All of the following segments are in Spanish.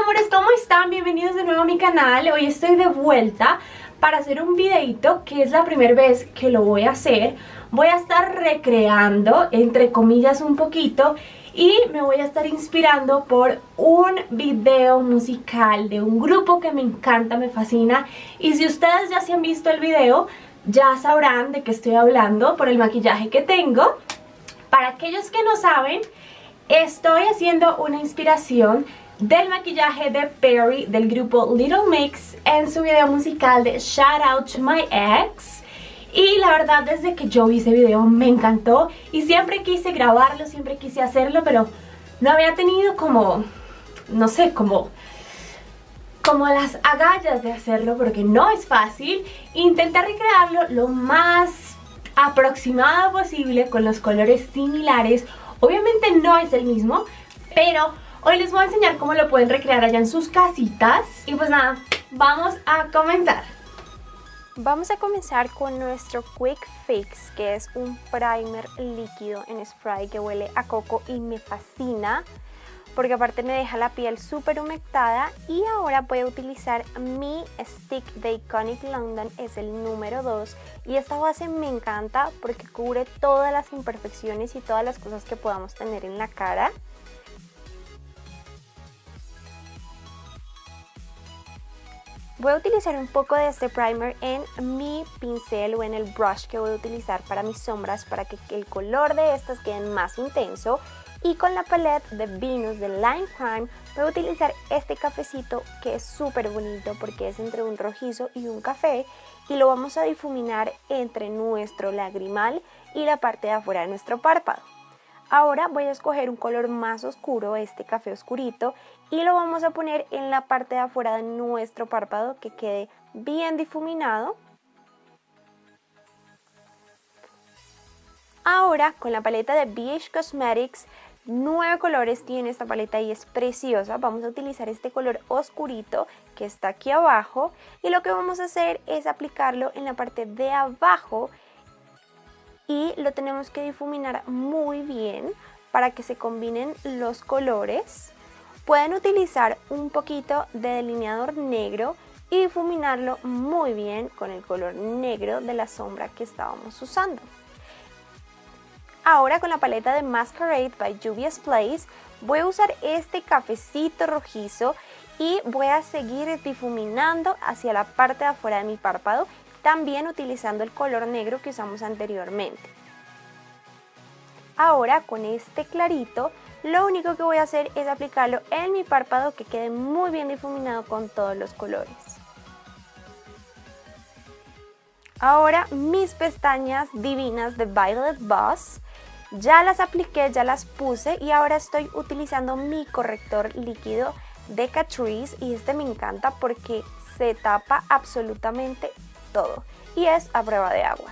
amores, ¿cómo están? Bienvenidos de nuevo a mi canal. Hoy estoy de vuelta para hacer un videito que es la primera vez que lo voy a hacer. Voy a estar recreando, entre comillas, un poquito y me voy a estar inspirando por un video musical de un grupo que me encanta, me fascina. Y si ustedes ya se han visto el video, ya sabrán de qué estoy hablando por el maquillaje que tengo. Para aquellos que no saben, estoy haciendo una inspiración del maquillaje de Perry del grupo Little Mix en su video musical de Shout Out to My Ex. Y la verdad desde que yo vi ese video me encantó y siempre quise grabarlo, siempre quise hacerlo, pero no había tenido como, no sé, como, como las agallas de hacerlo porque no es fácil. Intenté recrearlo lo más aproximado posible con los colores similares. Obviamente no es el mismo, pero Hoy les voy a enseñar cómo lo pueden recrear allá en sus casitas. Y pues nada, vamos a comenzar. Vamos a comenzar con nuestro Quick Fix, que es un primer líquido en spray que huele a coco y me fascina porque aparte me deja la piel súper humectada y ahora voy a utilizar mi stick de Iconic London, es el número 2 y esta base me encanta porque cubre todas las imperfecciones y todas las cosas que podamos tener en la cara. Voy a utilizar un poco de este primer en mi pincel o en el brush que voy a utilizar para mis sombras para que el color de estas quede más intenso y con la palette de Venus de Lime Crime voy a utilizar este cafecito que es súper bonito porque es entre un rojizo y un café y lo vamos a difuminar entre nuestro lagrimal y la parte de afuera de nuestro párpado. Ahora voy a escoger un color más oscuro, este café oscurito, y lo vamos a poner en la parte de afuera de nuestro párpado que quede bien difuminado. Ahora con la paleta de BH Cosmetics, nueve colores tiene esta paleta y es preciosa. Vamos a utilizar este color oscurito que está aquí abajo y lo que vamos a hacer es aplicarlo en la parte de abajo y lo tenemos que difuminar muy bien para que se combinen los colores. Pueden utilizar un poquito de delineador negro y difuminarlo muy bien con el color negro de la sombra que estábamos usando. Ahora con la paleta de Masquerade by Juvia's Place voy a usar este cafecito rojizo y voy a seguir difuminando hacia la parte de afuera de mi párpado también utilizando el color negro que usamos anteriormente. Ahora con este clarito, lo único que voy a hacer es aplicarlo en mi párpado que quede muy bien difuminado con todos los colores. Ahora mis pestañas divinas de Violet Boss, ya las apliqué, ya las puse y ahora estoy utilizando mi corrector líquido de Catrice y este me encanta porque se tapa absolutamente todo y es a prueba de agua.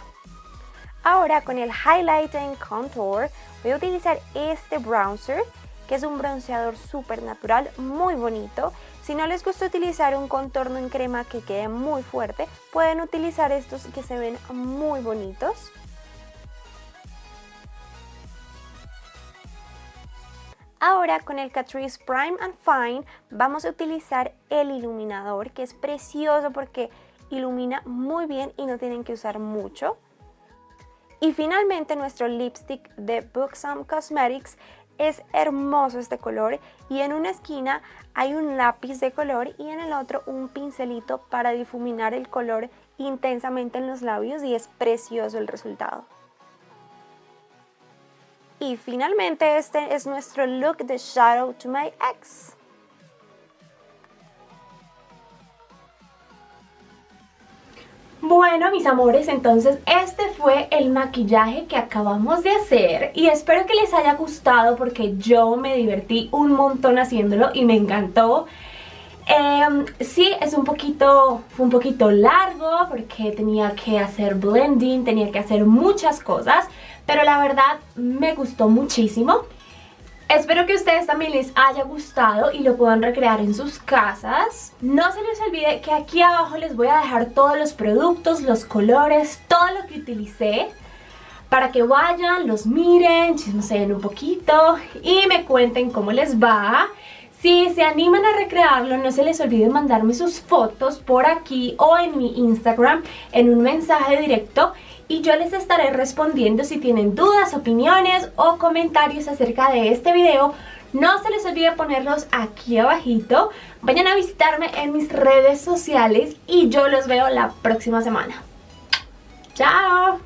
Ahora con el Highlighting Contour voy a utilizar este bronzer que es un bronceador súper natural, muy bonito. Si no les gusta utilizar un contorno en crema que quede muy fuerte, pueden utilizar estos que se ven muy bonitos. Ahora con el Catrice Prime and Fine vamos a utilizar el iluminador que es precioso porque ilumina muy bien y no tienen que usar mucho. Y finalmente nuestro lipstick de Buxom Cosmetics es hermoso este color y en una esquina hay un lápiz de color y en el otro un pincelito para difuminar el color intensamente en los labios y es precioso el resultado. Y finalmente este es nuestro look de Shadow to My Ex. Bueno, mis amores, entonces este fue el maquillaje que acabamos de hacer y espero que les haya gustado porque yo me divertí un montón haciéndolo y me encantó. Eh, sí, es un poquito, fue un poquito largo porque tenía que hacer blending, tenía que hacer muchas cosas, pero la verdad me gustó muchísimo. Espero que ustedes también les haya gustado y lo puedan recrear en sus casas. No se les olvide que aquí abajo les voy a dejar todos los productos, los colores, todo lo que utilicé para que vayan, los miren, chismoseen un poquito y me cuenten cómo les va. Si se animan a recrearlo, no se les olvide mandarme sus fotos por aquí o en mi Instagram en un mensaje directo y yo les estaré respondiendo si tienen dudas, opiniones o comentarios acerca de este video. No se les olvide ponerlos aquí abajito. Vayan a visitarme en mis redes sociales y yo los veo la próxima semana. ¡Chao!